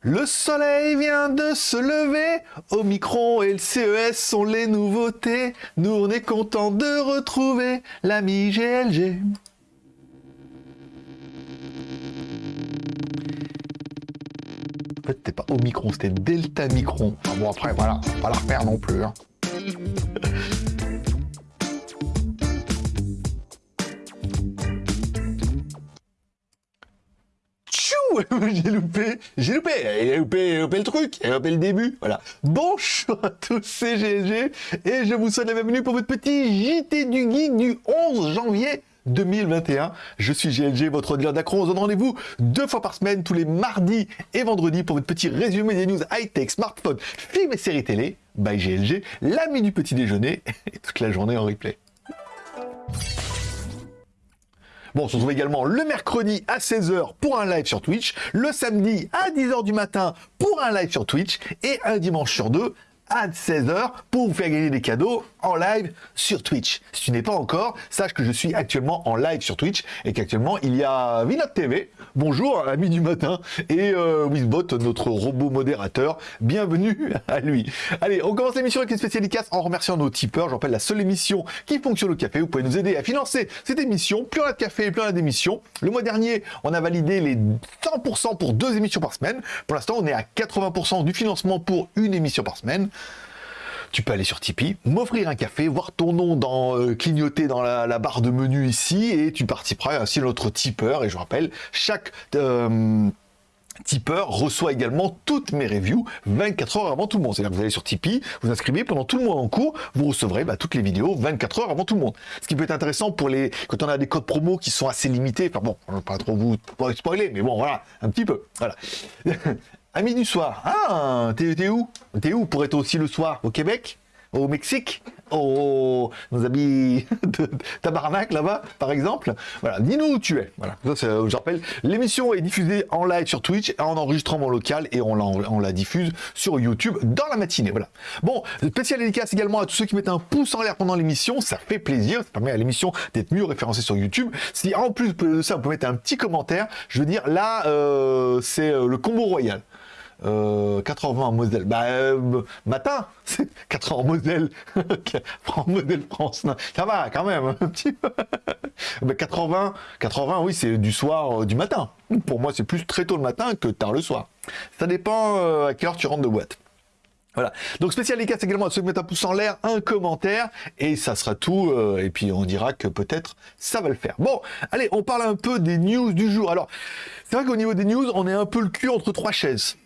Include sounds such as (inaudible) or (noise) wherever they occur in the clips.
Le soleil vient de se lever, Omicron et le CES sont les nouveautés. Nous on est content de retrouver l'ami GLG. En fait, c'était pas Omicron, c'était Delta Micron. Enfin bon, après, voilà, pas la refaire non plus. Hein. (laughs) (laughs) j'ai loupé, j'ai loupé, j'ai loupé, loupé, le truc, j'ai loupé le début, voilà. Bonjour à tous, c'est GG, et je vous souhaite la bienvenue pour votre petit JT du Geek du 11 janvier 2021. Je suis GLG, votre dealer d'accro. On se rendez-vous deux fois par semaine, tous les mardis et vendredis, pour votre petit résumé des news high-tech, smartphone, films et séries télé, by GLG, l'ami du petit déjeuner, (laughs) et toute la journée en replay. Bon, on se retrouve également le mercredi à 16h pour un live sur Twitch, le samedi à 10h du matin pour un live sur Twitch, et un dimanche sur deux à 16h pour vous faire gagner des cadeaux en live sur Twitch. Si tu n'es pas encore, sache que je suis actuellement en live sur Twitch et qu'actuellement il y a Vinod TV, bonjour, ami du matin, et euh, Wizbot, notre robot modérateur, bienvenue à lui. Allez, on commence l'émission avec les spécialités en remerciant nos tipeurs. Je rappelle la seule émission qui fonctionne au café. Vous pouvez nous aider à financer cette émission. Plus on a de café, plus on a d'émissions. Le mois dernier, on a validé les 100% pour deux émissions par semaine. Pour l'instant, on est à 80% du financement pour une émission par semaine tu peux aller sur Tipeee, m'offrir un café, voir ton nom dans, euh, clignoter dans la, barre de menu ici, et tu participeras ainsi à notre tipeur. Et je rappelle, chaque... Euh, tipeur reçoit également toutes mes reviews 24 heures avant tout le monde. C'est-à-dire que vous allez sur Tipeee, vous inscrivez pendant tout le mois en cours, vous recevrez bah, toutes les vidéos 24 heures avant tout le monde. Ce qui peut être intéressant pour les quand on a des codes promo qui sont assez limités. Enfin bon, je ne vais pas trop vous spoiler, mais bon voilà, un petit peu. Voilà. (laughs) Amis du soir. Ah, t'es où? T'es où pour être aussi le soir? Au Québec? Au Mexique? Au nos amis (laughs) de Tabarnak là-bas, par exemple? Voilà, dis-nous où tu es. Voilà, ça, je rappelle, l'émission est diffusée en live sur Twitch, en enregistrement local, et on la, on la diffuse sur YouTube dans la matinée. Voilà. Bon, spécial dédicace également à tous ceux qui mettent un pouce en l'air pendant l'émission, ça fait plaisir, ça permet à l'émission d'être mieux référencée sur YouTube. Si en plus de ça, vous pouvez mettre un petit commentaire, je veux dire, là, euh, c'est euh, le combo royal. 80 en Moselle. Bah, euh, matin, (laughs) 80 en Moselle. (laughs) en modèle France. ça va, quand même, un petit peu. (laughs) 80, 80, oui, c'est du soir, euh, du matin. Pour moi, c'est plus très tôt le matin que tard le soir. Ça dépend euh, à quelle heure tu rentres de boîte. Voilà. Donc spécial c'est également à ceux qui mettent un pouce en l'air, un commentaire, et ça sera tout. et puis on dira que peut-être ça va le faire. Bon, allez, on parle un peu des news du jour. Alors, c'est vrai qu'au niveau des news, on est un peu le cul entre trois chaises.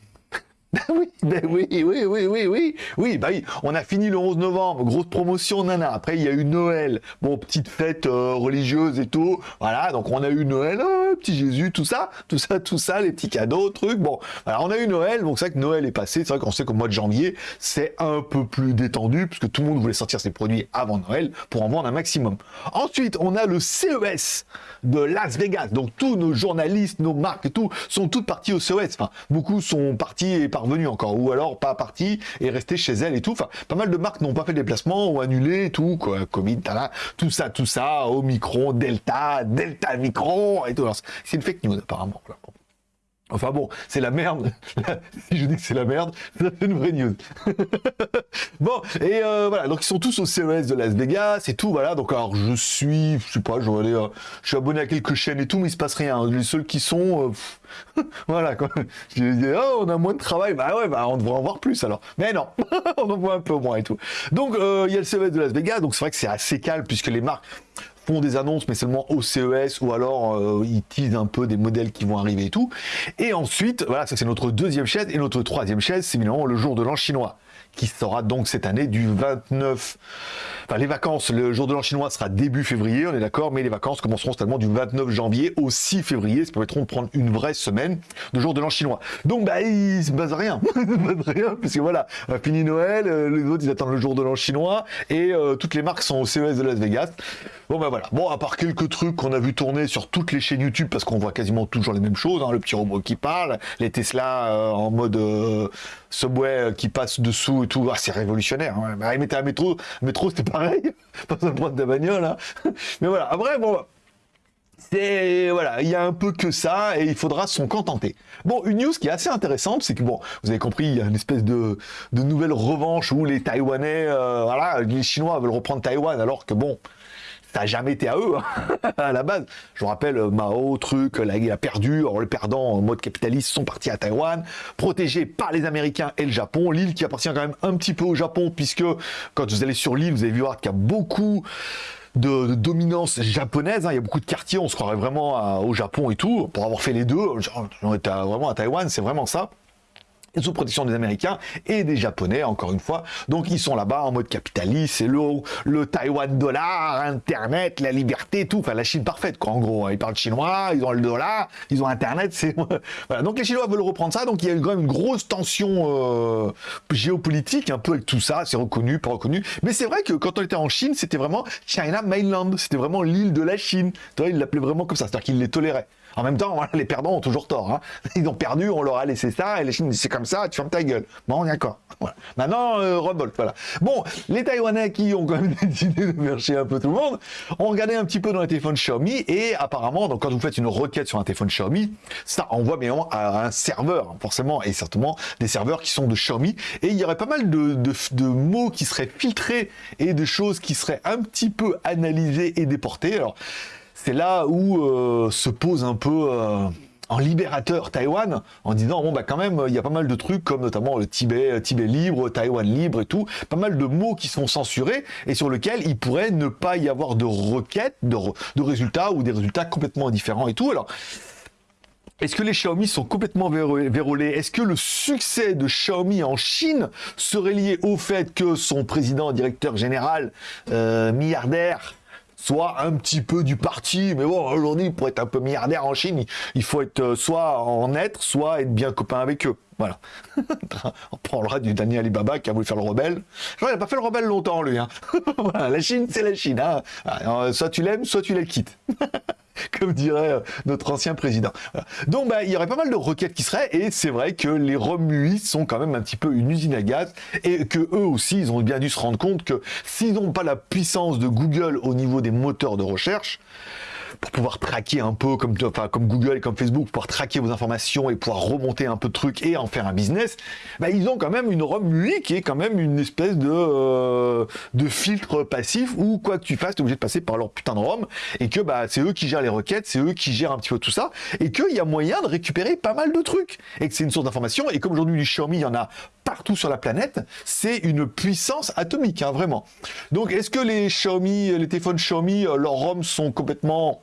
Oui, ben oui, oui, oui, oui, oui, oui, bah oui, on a fini le 11 novembre, grosse promotion, nana. Après, il y a eu Noël, bon, petite fête euh, religieuse et tout, voilà, donc on a eu Noël, oh, petit Jésus, tout ça, tout ça, tout ça, les petits cadeaux, trucs, bon, voilà, on a eu Noël, donc c'est vrai que Noël est passé, c'est vrai qu'on sait qu'au mois de janvier, c'est un peu plus détendu, puisque tout le monde voulait sortir ses produits avant Noël pour en vendre un maximum. Ensuite, on a le CES de Las Vegas, donc tous nos journalistes, nos marques tout, sont toutes partis au CES, enfin, beaucoup sont partis et revenu encore, ou alors pas parti et resté chez elle et tout. Enfin, pas mal de marques n'ont pas fait de déplacement ou annulé tout, quoi. Covid, tout ça, tout ça, Omicron, Delta, Delta Micron et tout. C'est une fake news apparemment. Enfin bon, c'est la merde. (laughs) si je dis que c'est la merde, c'est une vraie news. (laughs) bon, et euh, voilà, donc ils sont tous au CES de Las Vegas et tout, voilà. Donc alors je suis, je sais pas, je, aller, euh, je suis abonné à quelques chaînes et tout, mais il se passe rien. Les seuls qui sont, euh, (laughs) voilà quoi. Je dis, oh, on a moins de travail, bah ouais, bah on devrait en voir plus alors. Mais non, on en voit un peu moins et tout. Donc il y a le CES de Las Vegas, donc c'est vrai que c'est assez calme puisque les marques font des annonces, mais seulement au CES, ou alors euh, ils teasent un peu des modèles qui vont arriver et tout. Et ensuite, voilà, ça c'est notre deuxième chaise, et notre troisième chaise, c'est évidemment le jour de l'an chinois qui sera donc cette année du 29... Enfin, les vacances, le jour de l'an chinois sera début février, on est d'accord, mais les vacances commenceront seulement du 29 janvier au 6 février, ça permettront de prendre une vraie semaine de jour de l'an chinois. Donc, bah, il se base rien, (laughs) il se base voilà, fini Noël, euh, les autres, ils attendent le jour de l'an chinois, et euh, toutes les marques sont au CES de Las Vegas. Bon, bah voilà. Bon, à part quelques trucs qu'on a vu tourner sur toutes les chaînes YouTube, parce qu'on voit quasiment toujours les mêmes choses, hein, le petit robot qui parle, les Tesla euh, en mode Subway qui passe dessous et tout, ah, c'est révolutionnaire. Hein. Bah, il mettait un métro, métro c'était pareil, (laughs) pas point de la bagnole. Hein. (laughs) Mais voilà, après, bon, c'est voilà, il y a un peu que ça et il faudra s'en contenter. Bon, une news qui est assez intéressante, c'est que bon, vous avez compris, il y a une espèce de, de nouvelle revanche où les Taïwanais, euh, voilà, les Chinois veulent reprendre Taïwan alors que bon, ça n'a jamais été à eux hein, (laughs) à la base. Je vous rappelle euh, Mao, truc, là, il a perdu, alors les perdants en mode capitaliste sont partis à Taïwan, protégés par les Américains et le Japon. L'île qui appartient quand même un petit peu au Japon puisque quand vous allez sur l'île, vous allez voir qu'il y a beaucoup de, dominance japonaise. Hein. Il y a beaucoup de quartiers, on se croirait vraiment au Japon et tout. Pour avoir fait les deux, on était vraiment à Taïwan, c'est vraiment ça sous protection des Américains et des Japonais, encore une fois. Donc ils sont là-bas en mode capitaliste, c'est le, le Taïwan dollar, Internet, la liberté, tout. Enfin, la Chine parfaite, quoi, en gros. Ils parlent chinois, ils ont le dollar, ils ont Internet, (laughs) c'est... (laughs) voilà. Donc les Chinois veulent reprendre ça, donc il y a quand même une grosse tension euh, géopolitique, un peu avec tout ça, c'est reconnu, pas reconnu. Mais c'est vrai que quand on était en Chine, c'était vraiment China Mainland, c'était vraiment l'île de la Chine. Tu vois, ils l'appelaient vraiment comme ça, c'est-à-dire qu'ils les toléraient. En même temps, les perdants ont toujours tort. Hein. (laughs) Ils ont perdu, on leur a laissé ça, et les Chine c'est comme ça, tu fermes ta gueule. Bon, d'accord. (laughs) Voilà. Maintenant, euh, voilà. Bon, les Taïwanais qui ont quand même (laughs) décidé de marcher un peu tout le monde, ont regardé un petit peu dans les téléphones Xiaomi, et apparemment, donc quand vous faites une requête sur un téléphone Xiaomi, ça envoie bien à un serveur, forcément, et certainement des serveurs qui sont de Xiaomi, et il y aurait pas mal de, de mots qui seraient filtrés, et de choses qui seraient un petit peu analysées et déportées. Alors, c'est là où euh, se pose un peu euh, en libérateur Taïwan, en disant, bon, bah quand même, il y a pas mal de trucs, comme notamment le Tibet, Tibet libre, Taïwan libre et tout, pas mal de mots qui sont censurés, et sur lesquels il pourrait ne pas y avoir de requêtes, de, résultats, ou des résultats complètement différents et tout. Alors, est-ce que les Xiaomi sont complètement vérolés? Est-ce que le succès de Xiaomi en Chine serait lié au fait que son président, directeur général, euh, milliardaire, soit un petit peu du parti, mais bon, aujourd'hui, pour être un peu milliardaire en Chine, il faut être euh, soit en être, soit être bien copain avec eux. Voilà. (laughs) On parlera du Daniel Alibaba qui a voulu faire le rebelle. il n'a pas fait le rebelle longtemps, lui. Hein. (laughs) la Chine, c'est la Chine. Hein. Ah, soit tu l'aimes, soit tu la quittes. (laughs) (laughs) comme dirait euh, notre ancien président. Donc bah, il y aurait pas mal de requêtes qui seraient, et c'est vrai que les ROM sont quand même un petit peu une usine à gaz, et que eux aussi, ils ont bien dû se rendre compte que s'ils n'ont pas la puissance de Google au niveau des moteurs de recherche, pour pouvoir traquer un peu comme, enfin, comme Google et comme Facebook, pouvoir traquer vos informations et pouvoir remonter un peu de trucs et en faire un business, bah, ils ont quand même une ROM UI qui est quand même une espèce de, euh, de filtre passif où quoi que tu fasses, tu es obligé de passer par leur putain de ROM et que bah, c'est eux qui gèrent les requêtes, c'est eux qui gèrent un petit peu tout ça et qu'il y a moyen de récupérer pas mal de trucs et que c'est une source d'information et comme aujourd'hui du Xiaomi, il y en a partout sur la planète, c'est une puissance atomique, hein, vraiment. Donc est-ce que les Xiaomi, les téléphones Xiaomi, euh, leurs ROM sont complètement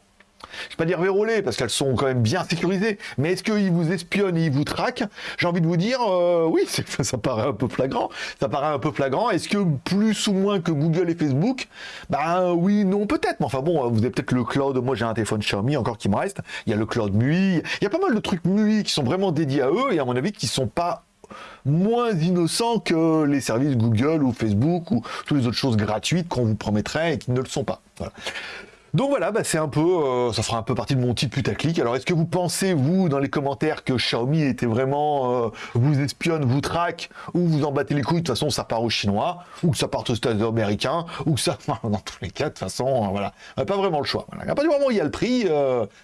je vais pas dire verrouillées, parce qu'elles sont quand même bien sécurisées, mais est-ce qu'ils vous espionnent ils vous traquent? J'ai envie de vous dire, euh, oui, (laughs) ça paraît un peu flagrant. Ça paraît un peu flagrant. Est-ce que plus ou moins que Google et Facebook? Ben oui, non, peut-être. Mais enfin bon, vous avez peut-être le cloud. Moi, j'ai un téléphone Xiaomi encore qui me reste. Il y a le cloud MUI. Il y a pas mal de trucs MUI qui sont vraiment dédiés à eux et à mon avis qui sont pas moins innocents que les services Google ou Facebook ou toutes les autres choses gratuites qu'on vous promettrait et qui ne le sont pas. Voilà. Donc voilà, bah c'est un peu, euh, ça fera un peu partie de mon titre putaclic. Alors est-ce que vous pensez, vous, dans les commentaires, que Xiaomi était vraiment, euh, vous espionne, vous traque, ou vous en battez les couilles, de toute façon ça part aux Chinois, ou que ça part aux États-Unis américains, ou que ça, (laughs) dans tous les cas, de toute façon, euh, voilà, pas vraiment le choix. Voilà. À partir du moment où il y a le prix,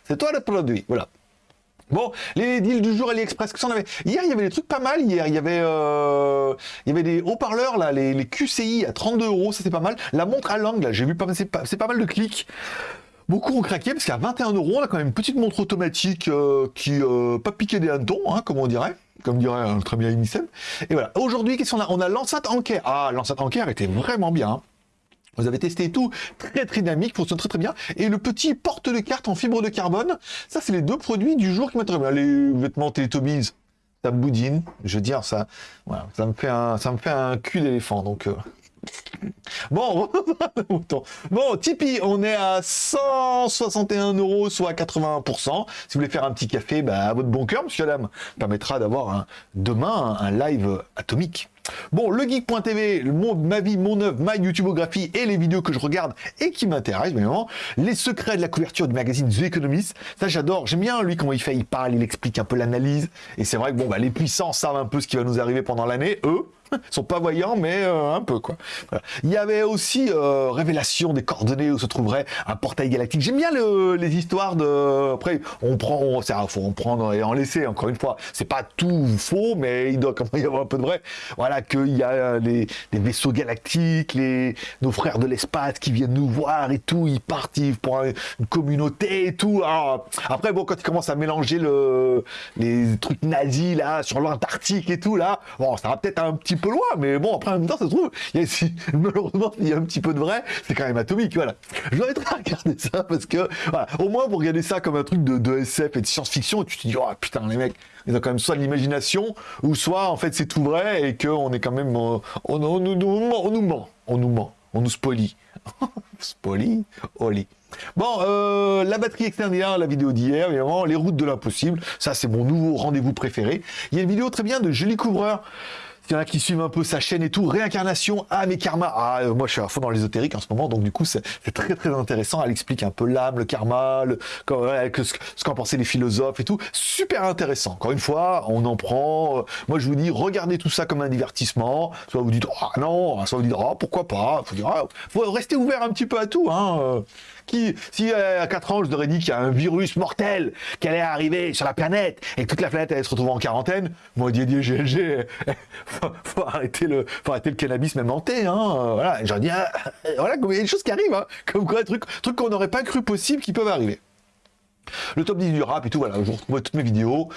c'est toi le produit, voilà. Bon, les deals du jour AliExpress, que ça en avait? Hier, il y avait des trucs pas mal. Hier, il y avait, euh, il y avait des haut-parleurs là, les, QCI à 32 euros, ça c'est pas mal. La montre à langue, là, j'ai vu c'est pas, mal de clics. Beaucoup ont craqué parce qu'à 21 euros, on a quand même une petite montre automatique euh, qui euh, pas piqué des hannetons, hein, comme on dirait, comme dirait très bien Inisem. Et voilà. Aujourd'hui, qu'est-ce qu'on a? On a l'enceinte Anker. Ah, l'enceinte Anker était vraiment bien. Hein. Vous avez testé tout, très très dynamique, fonctionne très très bien. Et le petit porte de carte en fibre de carbone, ça c'est les deux produits du jour qui m'intéressent. Les vêtements Teletubbies, ça boudine, je veux dire, ça, voilà, ça me fait un, ça me fait un cul d'éléphant, donc... Euh. Bon, (laughs) bon, Tipeee, on est à 161 euros, soit 81%. Si vous voulez faire un petit café, bah, à votre bon cœur, monsieur Adam, permettra d'avoir demain un live atomique. Bon, le geek.tv, ma vie, mon œuvre, ma YouTubeographie et les vidéos que je regarde et qui m'intéressent, évidemment. Les secrets de la couverture du magazine The Economist. Ça, j'adore. J'aime bien, lui, comment il fait. Il parle, il explique un peu l'analyse. Et c'est vrai que, bon, bah, les puissants savent un peu ce qui va nous arriver pendant l'année. Eux, (laughs) sont pas voyants, mais euh, un peu quoi. Il y avait aussi euh, révélation des coordonnées où se trouverait un portail galactique. J'aime bien les histoires de. Après, on prend, on, faut en prendre et en laisser. Encore une fois, c'est pas tout faux, mais il doit quand même y avoir un peu de vrai. Voilà qu'il y a les, vaisseaux galactiques, les nos frères de l'espace qui viennent nous voir et tout. Ils partent pour une communauté et tout. après, bon, quand ils commencent à mélanger le, les trucs nazis là sur l'Antarctique et tout là, bon, ça va peut-être un petit peu loin, mais bon, après, en même temps, ça se trouve, il y a, (laughs) malheureusement, il y a un petit peu de vrai, c'est quand même atomique, voilà. Je vais regarder (laughs) ça parce que, voilà, au moins, pour regarder ça comme un truc de, SF et de science-fiction, tu te dis, oh putain, les mecs, ils ont quand même soit de l'imagination, ou soit, en fait, c'est tout vrai et qu'on est quand même, on, on, on, nous ment, on nous ment, on nous ment, on nous spolie. (laughs) spolie, oli. Bon, euh, la batterie externe la vidéo d'hier, évidemment, les routes de l'impossible, ça c'est mon nouveau rendez-vous préféré. Il y a une vidéo très bien de Julie Couvreur, il y en a qui suivent un peu sa chaîne et tout, réincarnation, ah mes karma. Ah, euh, moi je suis à fond dans l'ésotérique en ce moment, donc du coup c'est très très intéressant. Elle explique un peu l'âme, le karma, le, ce qu'en pensaient les philosophes et tout. Super intéressant. Encore une fois, on en prend. Euh, moi je vous dis, regardez tout ça comme un divertissement. Soit vous dites, ah non, soit vous dites, ah pourquoi pas. Faut ah, faut rester ouvert un petit peu à tout. Hein. Euh. Si euh, à 4 ans, je leur ai dit qu'il y a un virus mortel qui allait arriver sur la planète et que toute la planète allait se retrouver en quarantaine, moi, Didier GLG, (laughs) faut, faut, arrêter le, le cannabis même hanté, hein. Voilà, j'en dis, ah, voilà, il y a des choses qui arrivent, hein. Comme quoi, trucs, trucs qu'on n'aurait pas cru possible qui peuvent arriver. Le top 10 du rap et tout, voilà, je vous retrouve toutes mes vidéos.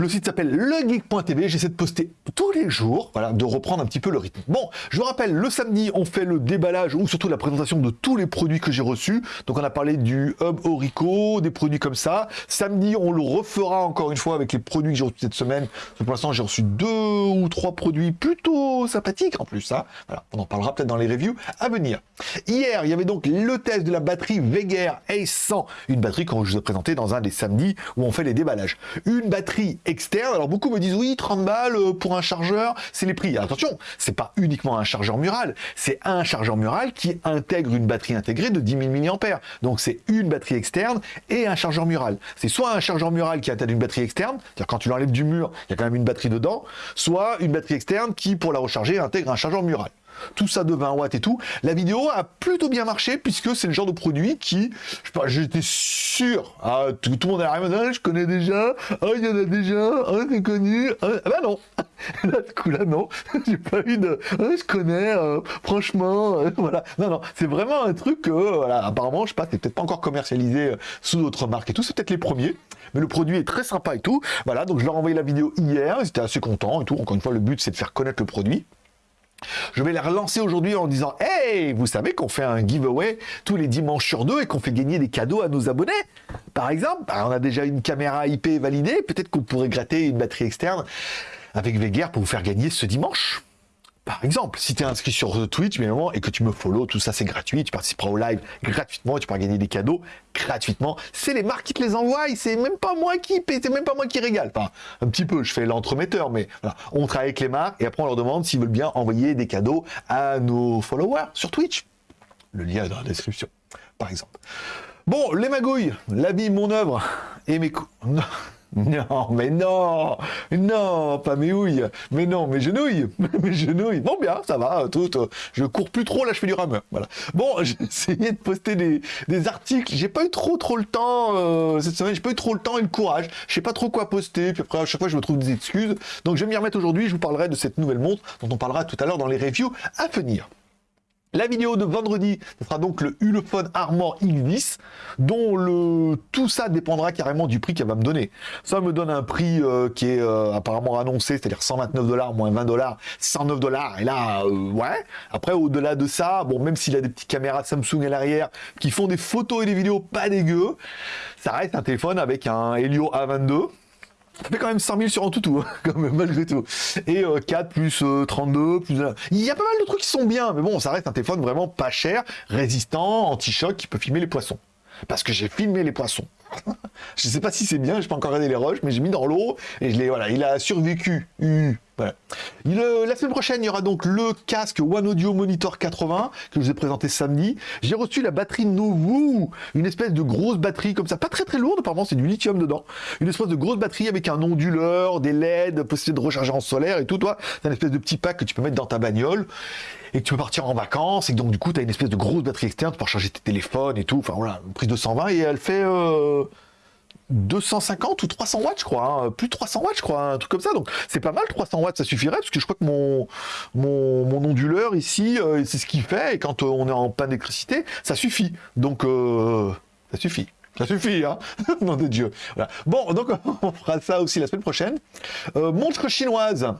Le site s'appelle legeek.tv. J'essaie de poster tous les jours, voilà, de reprendre un petit peu le rythme. Bon, je vous rappelle, le samedi, on fait le déballage ou surtout la présentation de tous les produits que j'ai reçus. Donc on a parlé du Hub Orico, des produits comme ça. Samedi, on le refera encore une fois avec les produits que j'ai reçus cette semaine. Pour l'instant, j'ai reçu deux ou trois produits plutôt sympathiques en plus. ça. Hein. Voilà, on en parlera peut-être dans les reviews à venir. Hier, il y avait donc le test de la batterie Veger Ace 100, une batterie que je vous ai présentée dans un des samedis où on fait les déballages. Une batterie Alors beaucoup me disent oui, 30 balles euh, pour un chargeur, c'est les prix. attention, c'est pas uniquement un chargeur mural, c'est un chargeur mural qui intègre une batterie intégrée de 10 000 mAh. Donc c'est une batterie externe et un chargeur mural. C'est soit un chargeur mural qui intègre une batterie externe, c'est-à-dire quand tu l'enlèves du mur, il y a quand même une batterie dedans, soit une batterie externe qui, pour la recharger, intègre un chargeur mural tout ça de 20 watts et tout. La vidéo a plutôt bien marché puisque c'est le genre de produit qui, je sais pas, j'étais sûr, ah, tout, le monde est arrivé, ah, je connais déjà, ah, il y en a déjà, ah, c'est connu, ah, bah non, (laughs) là, du coup, là, non, (laughs) j'ai pas eu de, ah, je connais, euh, franchement, euh, (laughs) voilà, non, non, c'est vraiment un truc que, voilà, apparemment, je sais pas, c'est peut-être pas encore commercialisé euh, sous d'autres marques et tout, c'est peut-être les premiers, mais le produit est très sympa et tout, voilà, donc je leur ai envoyé la vidéo hier, ils étaient assez contents et tout, encore une fois, le but c'est de faire connaître le produit, je vais les relancer aujourd'hui en disant Hey, vous savez qu'on fait un giveaway tous les dimanches sur deux et qu'on fait gagner des cadeaux à nos abonnés Par exemple, bah, on a déjà une caméra IP validée, peut-être qu'on pourrait gratter une batterie externe avec Veguer pour vous faire gagner ce dimanche. Par exemple, si tu es inscrit sur Twitch, bien et que tu me follow, tout ça c'est gratuit, tu participeras au live gratuitement, tu pourras gagner des cadeaux gratuitement. C'est les marques qui te les envoient, c'est même pas moi qui paie, c'est même pas moi qui régale. Enfin, un petit peu, je fais l'entremetteur, mais on travaille avec les marques et après on leur demande s'ils veulent bien envoyer des cadeaux à nos followers sur Twitch. Le lien est dans la description, par exemple. Bon, les magouilles, la vie, mon œuvre et mes coups. (laughs) (laughs) Non, mais non, non, pas mes houilles, mais non, mes genouilles, (laughs) mes genouilles. Bon, bien, ça va, tout, je cours plus trop, là, je fais du rameur, voilà. Bon, (laughs) j'ai essayé de poster des, des articles, j'ai pas eu trop, trop le temps, euh, cette semaine, j'ai pas eu trop le temps et le courage, je sais pas trop quoi poster, puis après, à chaque fois, je me trouve des excuses, donc je vais m'y remettre aujourd'hui, je vous parlerai de cette nouvelle montre, dont on parlera tout à l'heure dans les reviews à venir. La vidéo de vendredi, ce sera donc le Ulefone Armor X10, dont le tout ça dépendra carrément du prix qu'elle va me donner. Ça me donne un prix euh, qui est euh, apparemment annoncé, c'est-à-dire 129 dollars moins 20 dollars, 109 dollars. Et là, euh, ouais. Après, au-delà de ça, bon, même s'il a des petites caméras Samsung à l'arrière qui font des photos et des vidéos pas dégueu, ça reste un téléphone avec un Helio A22 ça fait quand même 100 000 sur un toutou, (laughs) même, malgré tout. Et 4 euh, plus 32, euh, plus... Il y a pas mal de trucs qui sont bien, mais bon, ça reste un téléphone vraiment pas cher, résistant, anti-choc, qui peut filmer les poissons. Parce que j'ai filmé les poissons. (laughs) je sais pas si c'est bien, je peux encore regarder les roches, mais j'ai mis dans l'eau, et je l'ai, voilà, il a survécu Voilà. la semaine prochaine, il y aura donc le casque One Audio Monitor 80 que je vous ai présenté samedi. J'ai reçu la batterie Novu, une espèce de grosse batterie comme ça, pas très très lourde, apparemment c'est du lithium dedans. Une espèce de grosse batterie avec un onduleur, des LED, possibilité de recharger en solaire et tout. Toi, c'est une espèce de petit pack que tu peux mettre dans ta bagnole et que tu peux partir en vacances et donc du coup tu as une espèce de grosse batterie externe pour charger tes téléphones et tout. Enfin voilà, une prise de 120 et elle fait. Euh, 250 ou 300 watts, je crois, hein. plus de 300 watts, je crois, un truc comme ça. Donc c'est pas mal, 300 watts, ça suffirait, parce que je crois que mon, mon, onduleur ici, euh, c'est ce qu'il fait, et quand euh, on est en panne d'électricité, ça suffit. Donc euh, ça suffit. Ça suffit, hein (laughs) Nom de Dieu. Bon, donc (laughs) on fera ça aussi la semaine prochaine. montre chinoise.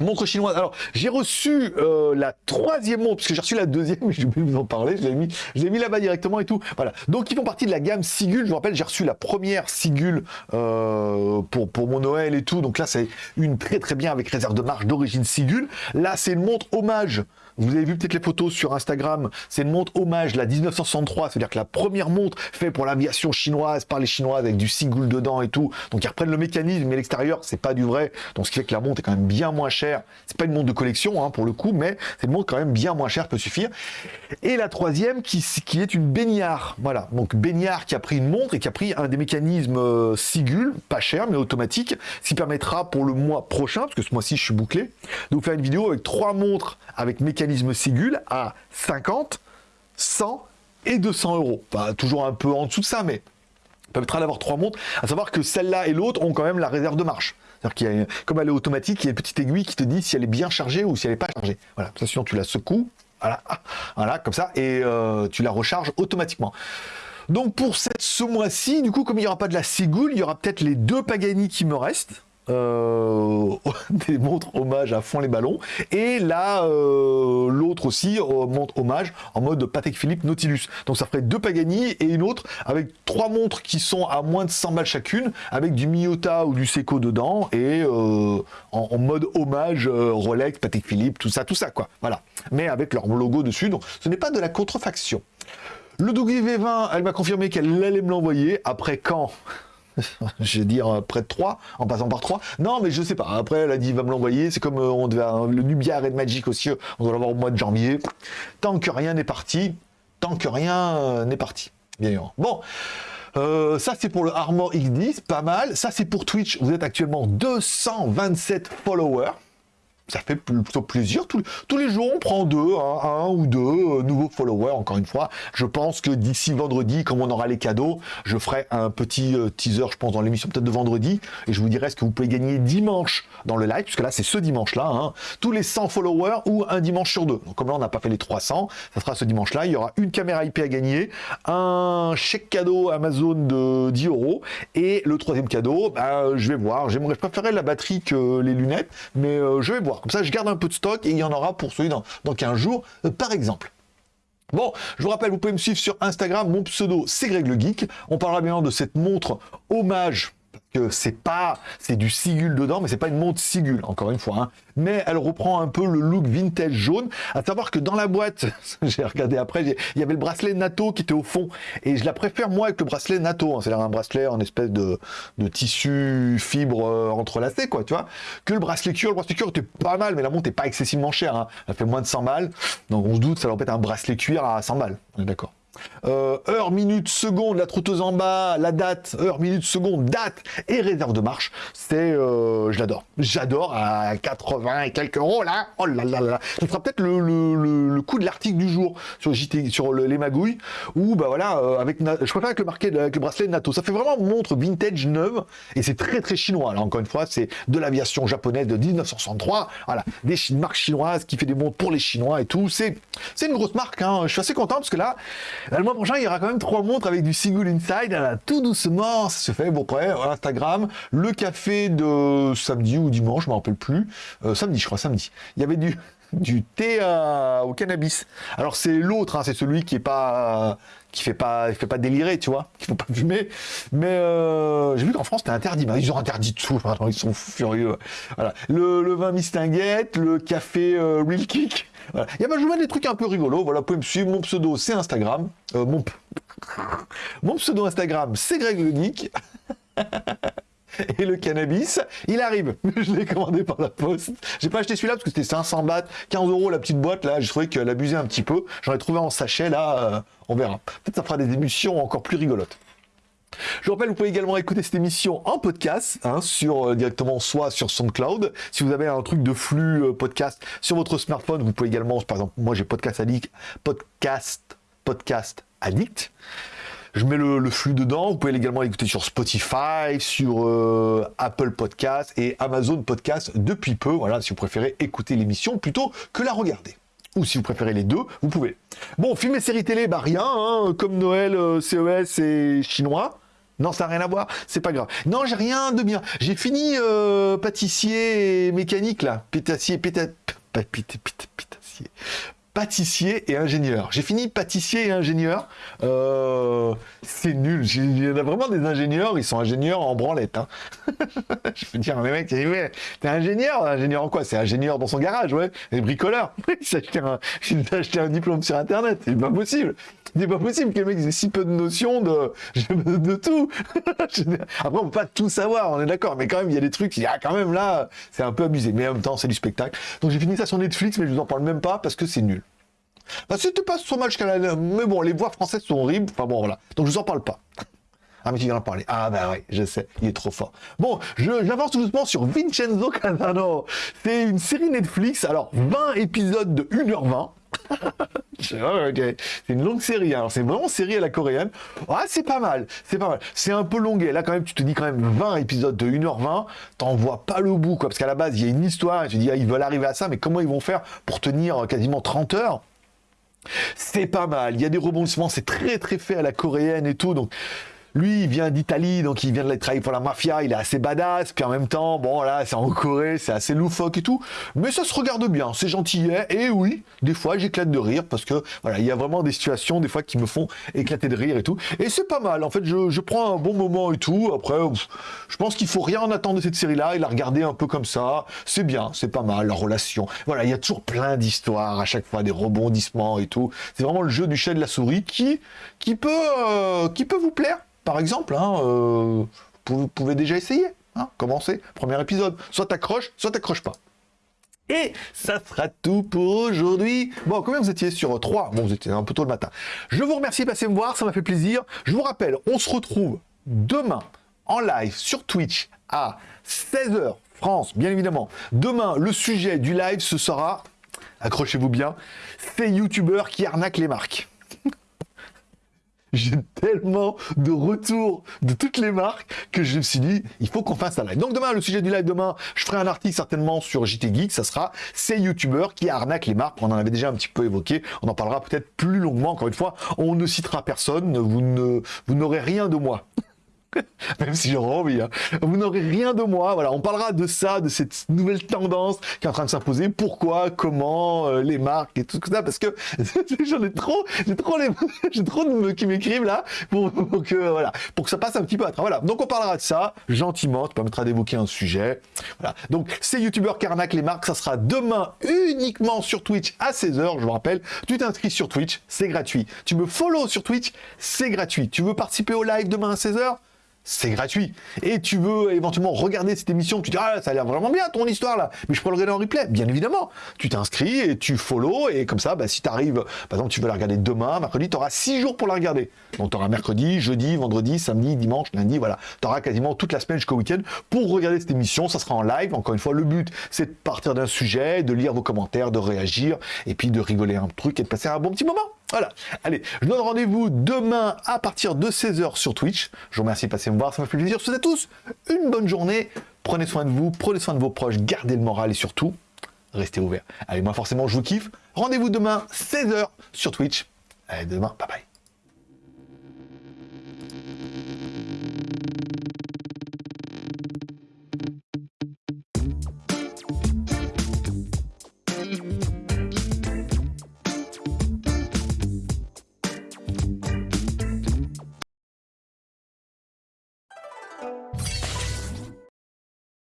Montre chinoise. Alors, j'ai reçu euh, la troisième montre, parce que j'ai reçu la deuxième, mais oublié de vous en parler. Je l'ai mis, mis là-bas directement et tout. Voilà. Donc, ils font partie de la gamme Sigul. Je vous rappelle, j'ai reçu la première Sigul euh, pour, pour mon Noël et tout. Donc là, c'est une très très bien avec réserve de marche d'origine Sigul. Là, c'est une montre hommage vous avez vu peut-être les photos sur Instagram, c'est une montre hommage, la 1963, c'est-à-dire que la première montre faite pour l'aviation chinoise, par les Chinoises, avec du single dedans et tout. Donc ils reprennent le mécanisme, mais l'extérieur, c'est pas du vrai. Donc ce qui fait que la montre est quand même bien moins chère. C'est pas une montre de collection, hein, pour le coup, mais c'est une montre quand même bien moins chère, peut suffire. Et la troisième, qui, est une baignard. Voilà, donc baignard qui a pris une montre et qui a pris un des mécanismes euh, Sigul, pas cher, mais automatique, ce qui permettra pour le mois prochain, parce que ce mois-ci je suis bouclé, de vous faire une vidéo avec trois montres avec mécanisme Sigul à 50, 100 et 200 euros. toujours un peu en dessous de ça, mais permettra d'avoir trois montres. À savoir que celle-là et l'autre ont quand même la réserve de marche. C'est-à-dire qu'il y a, comme elle est automatique, il y a une petite aiguille qui te dit si elle est bien chargée ou si elle n'est pas chargée. Voilà, ça, sinon tu la secoues, voilà, voilà comme ça, et euh, tu la recharges automatiquement. Donc pour cette, ce mois-ci, du coup, comme il n'y aura pas de la Sigul, il y aura peut-être les deux Pagani qui me restent. Euh, (laughs) des montres hommage à fond les ballons. Et là, euh, l'autre aussi, euh, montre hommage en mode Patek Philippe Nautilus. Donc ça ferait deux Pagani et une autre avec trois montres qui sont à moins de 100 balles chacune, avec du Miyota ou du Seiko dedans et en, mode hommage Rolex, Patek Philippe, tout ça, tout ça quoi. Voilà. Mais avec leur logo dessus. Donc ce n'est pas de la contrefaction. Le W20, elle m'a confirmé qu'elle allait me l'envoyer. Après quand? (laughs) je vais dire euh, près de 3, en passant par 3. Non, mais je sais pas. Après, elle a dit, va me l'envoyer. C'est comme euh, on devait, le Nubia Red Magic aussi, on doit l'avoir au mois de janvier. Tant que rien n'est parti, tant que rien euh, n'est parti. Bien Bon. ça c'est pour le Armor X10, pas mal. Ça c'est pour Twitch, vous êtes actuellement 227 followers ça fait plutôt plaisir. Tous, les jours, on prend deux, un, ou deux euh, nouveaux followers, encore une fois. Je pense que d'ici vendredi, comme on aura les cadeaux, je ferai un petit euh, teaser, je pense, dans l'émission peut-être de vendredi, et je vous dirai ce que vous pouvez gagner dimanche dans le live, puisque là, c'est ce dimanche-là, hein. tous les 100 followers ou un dimanche sur deux. Donc, comme là, on n'a pas fait les 300, ça sera ce dimanche-là. Il y aura une caméra IP à gagner, un chèque cadeau Amazon de 10 euros, et le troisième cadeau, bah, je vais voir. J'aimerais préférer la batterie que les lunettes, mais euh, je vais voir. Comme ça, je garde un peu de stock et il y en aura pour celui dans, dans 15 jours, euh, par exemple. Bon, je vous rappelle, vous pouvez me suivre sur Instagram, mon pseudo c'est Greg le Geek. On parlera bien de cette montre hommage que c'est pas, c'est du Sigul dedans, mais c'est pas une montre Sigul, encore une fois. Hein. Mais elle reprend un peu le look vintage jaune. À savoir que dans la boîte, (laughs) j'ai regardé après, il y avait le bracelet NATO qui était au fond, et je la préfère moi avec le bracelet NATO. Hein. C'est-à-dire un bracelet en espèce de, tissu fibre euh, entrelacé, quoi, tu vois. Que le bracelet cuir, le bracelet cuir était pas mal, mais la montre est pas excessivement chère. Hein. Elle fait moins de 100 balles, donc on se doute, ça va être un bracelet cuir à 100 balles. On est d'accord. Euh, heure, minute, seconde, la trotteuse en bas, la date, heure, minute, seconde, date et réserve de marche. C'est, euh, je l'adore. J'adore à 80 et quelques euros là. Oh là là là. Ce sera peut-être le, coup de l'article du jour sur JT, sur les magouilles. Ou bah voilà, euh, avec, je préfère avec le marqué, avec le bracelet NATO. Ça fait vraiment montre vintage neuve et c'est très très chinois. Là encore une fois, c'est de l'aviation japonaise de 1963. Voilà, des marques chinoises qui fait des montres pour les Chinois et tout. C'est, c'est une grosse marque. Hein. Je suis assez content parce que là. Le mois prochain, il y aura quand même trois montres avec du single inside. tout doucement, ça se fait. Bon, après, Instagram, le café de samedi ou dimanche, je ne me rappelle plus. Euh, samedi, je crois, samedi. Il y avait du, (laughs) du thé au cannabis. Alors c'est l'autre, hein, c'est celui qui est pas qui fait pas fait pas délirer, tu vois, qui faut pas fumer. Mais euh, j'ai vu qu'en France c'était interdit. ils ont interdit tout. ils sont furieux. Voilà. Le, vin mistinguette, le café euh, Real Kick. Voilà. Il y a je vous des trucs un peu rigolos. Voilà, vous pouvez me suivre. Mon pseudo c'est Instagram. Euh, mon (laughs) mon pseudo Instagram c'est Greg le Geek. (laughs) (laughs) et le cannabis, il arrive. (laughs) Je l'ai commandé par la poste. J'ai pas acheté celui-là parce que c'était 500 bahts, 15 euros la petite boîte là. J'ai trouvé qu'elle abusait un petit peu. J'en ai trouvé en sachet là. Euh, on verra. Peut-être ça fera des émissions encore plus rigolotes. Je vous rappelle, vous pouvez également écouter cette émission en podcast, hein, sur, euh, directement soit sur SoundCloud. Si vous avez un truc de flux euh, podcast sur votre smartphone, vous pouvez également, par exemple, moi j'ai Podcast Addict, Podcast, Podcast Addict. Je mets le, flux dedans. Vous pouvez également l'écouter sur Spotify, sur euh, Apple Podcast et Amazon Podcast depuis peu. Voilà, si vous préférez écouter l'émission plutôt que la regarder ou si vous préférez les deux, vous pouvez. Bon, film et série télé, bah rien, hein, comme Noël, CES et chinois. Non, ça n'a rien à voir, c'est pas grave. Non, j'ai rien de bien. J'ai fini euh, pâtissier et mécanique, là. Pétassier, péta... Pétassier pâtissier et ingénieur. J'ai fini pâtissier et ingénieur. Euh, c'est nul. Il y en a vraiment des ingénieurs, ils sont ingénieurs en branlette. Hein. (laughs) je peux dire, mais mec, t'es ingénieur Ingénieur en quoi? C'est ingénieur dans son garage, ouais. Et bricoleur. il s'est acheté, un diplôme sur Internet. C'est pas possible. C'est pas possible que le mec ait si peu de notions de, de tout. (laughs) Après, on peut pas tout savoir, on est d'accord. Mais quand même, il y a des trucs, il y a quand même là, c'est un peu abusé. Mais en même temps, c'est du spectacle. Donc j'ai fini ça sur Netflix, mais je vous en parle même pas parce que c'est nul. Bah, c'était pas trop mal la... Mais bon, les voix françaises sont horribles. Enfin bon, voilà. Donc je vous en parle pas. Ah, mais tu viens en parler. Ah, bah oui, je sais, il est trop fort. Bon, j'avance tout doucement sur Vincenzo Casano. C'est une série Netflix, alors 20 épisodes de 1h20. (laughs) c'est une longue série, hein. alors c'est vraiment série à la coréenne. Ah, c'est pas mal, c'est pas mal. C'est un peu longué. Là, quand même, tu te dis quand même 20 épisodes de 1h20, t'en vois pas le bout, quoi. Parce qu'à la base, il y a une histoire, et tu te dis, ah, ils veulent arriver à ça, mais comment ils vont faire pour tenir quasiment 30 heures? C'est pas mal, il y a des rebondissements, c'est très très fait à la coréenne et tout, donc lui, il vient d'Italie, donc il vient de travailler pour la mafia, il est assez badass, puis en même temps, bon là, c'est en Corée, c'est assez loufoque et tout, mais ça se regarde bien, c'est gentil, et oui, des fois j'éclate de rire, parce que voilà, il y a vraiment des situations, des fois, qui me font éclater de rire et tout, et c'est pas mal, en fait, je, prends un bon moment et tout, après, je pense qu'il faut rien en attendre de cette série-là, et la regarder un peu comme ça, c'est bien, c'est pas mal, la relation, voilà, il y a toujours plein d'histoires, à chaque fois, des rebondissements et tout, c'est vraiment le jeu du chat de la souris qui, qui, peut, euh, qui peut vous plaire, par exemple, hein, euh, vous pouvez déjà essayer. Hein, commencer, premier épisode. Soit t'accroches, soit t'accroches pas. Et ça sera tout pour aujourd'hui. Bon, combien vous étiez sur 3 Bon, vous étiez un peu tôt le matin. Je vous remercie de passer me voir, ça m'a fait plaisir. Je vous rappelle, on se retrouve demain en live sur Twitch à 16h France, bien évidemment. Demain, le sujet du live, ce sera, accrochez-vous bien, ces youtubeurs qui arnaquent les marques j'ai tellement de retours de toutes les marques que je me suis dit, il faut qu'on fasse un live. Donc demain, le sujet du live demain, je ferai un article certainement sur JT Geek, ça sera ces youtubeurs qui arnaquent les marques. On en avait déjà un petit peu évoqué, on en parlera peut-être plus longuement. Encore une fois, on ne citera personne, vous n'aurez rien de moi. (laughs) même si j'aurais envie. Hein. Vous n'aurez rien de moi. Voilà, on parlera de ça, de cette nouvelle tendance qui est en train de s'imposer. Pourquoi, comment, euh, les marques et tout ça, parce que (laughs) j'en ai trop, j'ai trop les, (laughs) j'ai trop de qui m'écrivent là pour, que voilà, pour que ça passe un petit peu à travers. Voilà, donc on parlera de ça gentiment. Tu permettra d'évoquer un sujet. Voilà, donc ces youtubeurs carnac les marques, ça sera demain uniquement sur Twitch à 16h. Je vous rappelle, tu t'inscris sur Twitch, c'est gratuit. Tu me follow sur Twitch, c'est gratuit. Tu veux participer au live demain à 16h c'est gratuit. Et tu veux éventuellement regarder cette émission, tu dis, ah, ça a l'air vraiment bien ton histoire là, mais je peux le regarder en replay, bien évidemment. Tu t'inscris et tu follow, et comme ça, bah, si tu arrives, par exemple, tu veux la regarder demain, mercredi, tu auras 6 jours pour la regarder. Donc tu auras mercredi, jeudi, vendredi, samedi, dimanche, lundi, voilà. Tu auras quasiment toute la semaine jusqu'au week-end pour regarder cette émission, ça sera en live. Encore une fois, le but, c'est de partir d'un sujet, de lire vos commentaires, de réagir, et puis de rigoler un truc et de passer un bon petit moment. Voilà. Allez, je donne rendez-vous demain à partir de 16h sur Twitch. Je vous remercie de passer me voir, ça m'a fait plaisir. Je vous souhaite à tous une bonne journée. Prenez soin de vous, prenez soin de vos proches, gardez le moral et surtout, restez ouverts. Allez, moi forcément, je vous kiffe. Rendez-vous demain, 16h sur Twitch. Allez, demain, bye bye.